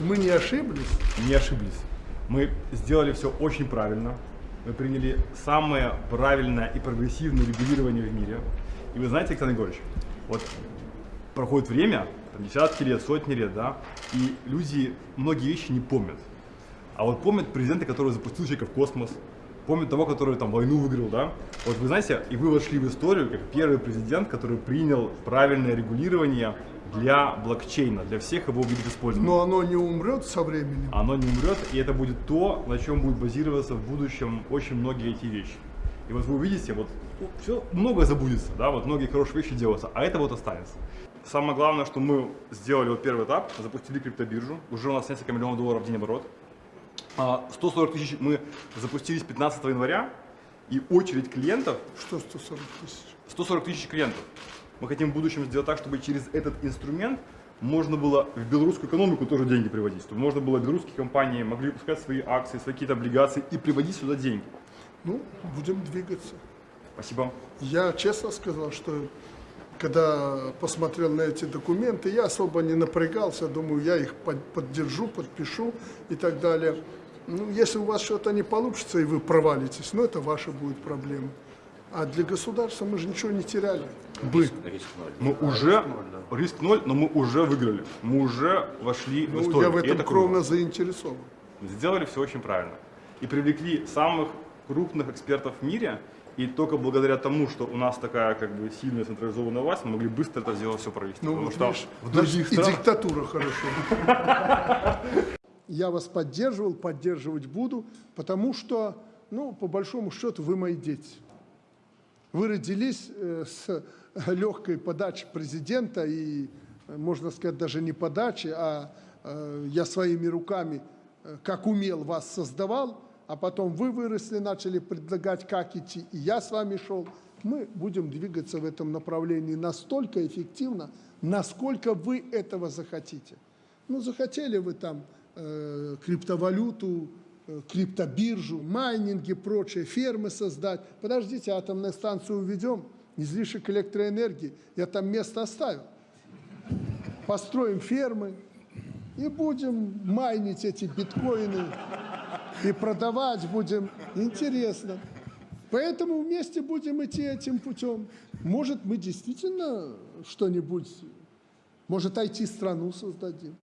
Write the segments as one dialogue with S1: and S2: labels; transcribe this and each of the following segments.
S1: Мы не ошиблись?
S2: Не ошиблись. Мы сделали все очень правильно. Мы приняли самое правильное и прогрессивное регулирование в мире. И вы знаете, Александр Егорович, вот проходит время, там, десятки лет, сотни лет, да, и люди многие вещи не помнят. А вот помнят президента, который запустил человека в космос, помнят того, который там войну выиграл, да. Вот вы знаете, и вы вошли в историю как первый президент, который принял правильное регулирование для блокчейна, для всех его видов использования.
S1: Но оно не умрет со временем.
S2: Оно не умрет, и это будет то, на чем будет базироваться в будущем очень многие эти вещи. И вот вы увидите, вот все, многое забудется, да, вот многие хорошие вещи делаются, а это вот останется. Самое главное, что мы сделали вот первый этап, запустили криптобиржу, уже у нас несколько миллионов долларов в день оборот. 140 а, тысяч мы запустились 15 января, и очередь клиентов...
S1: Что 140 тысяч?
S2: 140 тысяч клиентов. Мы хотим в будущем сделать так, чтобы через этот инструмент можно было в белорусскую экономику тоже деньги приводить. Чтобы можно было белорусские компании могли выпускать свои акции, свои какие-то облигации и приводить сюда деньги.
S1: Ну, будем двигаться.
S2: Спасибо.
S1: Я честно сказал, что когда посмотрел на эти документы, я особо не напрягался, думаю, я их поддержу, подпишу и так далее. Ну, если у вас что-то не получится и вы провалитесь, ну, это ваша будет проблема. А для государства мы же ничего не теряли.
S2: Бы. Риск ноль. Мы уже, риск ноль, да. риск ноль, но мы уже выиграли. Мы уже вошли ну, в историю.
S1: Я в этом кровно заинтересован.
S2: Сделали все очень правильно. И привлекли самых крупных экспертов в мире, и только благодаря тому, что у нас такая как бы сильная централизованная власть, мы могли быстро это сделать все провести.
S1: Ну, Потому что видишь, в других странах... И диктатура хорошо. Я вас поддерживал, поддерживать буду, потому что, ну, по большому счету, вы мои дети. Вы родились э, с легкой подачи президента и, можно сказать, даже не подачи, а э, я своими руками, э, как умел, вас создавал, а потом вы выросли, начали предлагать, как идти, и я с вами шел. Мы будем двигаться в этом направлении настолько эффективно, насколько вы этого захотите. Ну, захотели вы там э, криптовалюту, э, криптобиржу, майнинги, прочие, фермы создать. Подождите, атомную станцию уведем, излишек электроэнергии, я там место оставил. Построим фермы и будем майнить эти биткоины и продавать будем. Интересно. Поэтому вместе будем идти этим путем. Может, мы действительно что-нибудь, может, IT-страну создадим.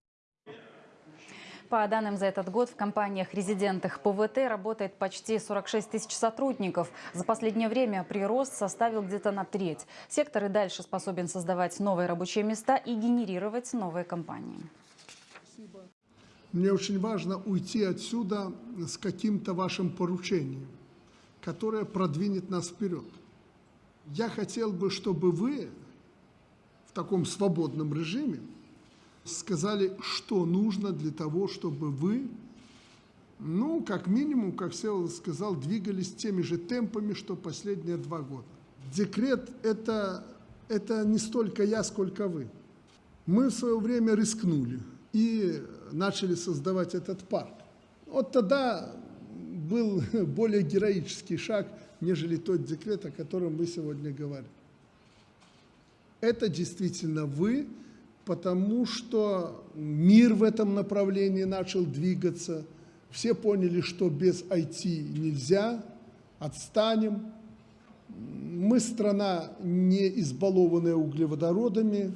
S3: По данным за этот год в компаниях-резидентах ПВТ работает почти 46 тысяч сотрудников. За последнее время прирост составил где-то на треть. Сектор и дальше способен создавать новые рабочие места и генерировать новые компании.
S1: Мне очень важно уйти отсюда с каким-то вашим поручением, которое продвинет нас вперед. Я хотел бы, чтобы вы в таком свободном режиме сказали, что нужно для того, чтобы вы, ну, как минимум, как Севол сказал, двигались теми же темпами, что последние два года. Декрет это, – это не столько я, сколько вы. Мы в свое время рискнули и начали создавать этот парк. Вот тогда был более героический шаг, нежели тот декрет, о котором вы сегодня говорите. Это действительно вы, потому что мир в этом направлении начал двигаться. Все поняли, что без IT нельзя, отстанем. Мы страна не избалованная углеводородами.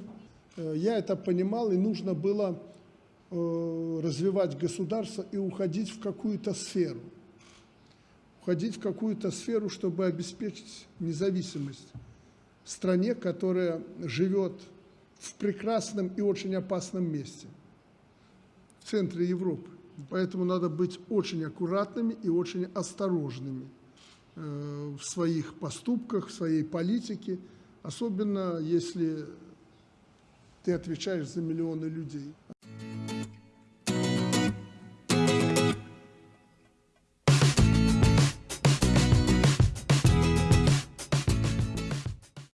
S1: Э, я это понимал, и нужно было Э, развивать государство и уходить в какую-то сферу. Уходить в какую-то сферу, чтобы обеспечить независимость стране, которая живет в прекрасном и очень опасном месте, в центре Европы. Поэтому надо быть очень аккуратными и очень осторожными э, в своих поступках, в своей политике, особенно если ты отвечаешь за миллионы людей.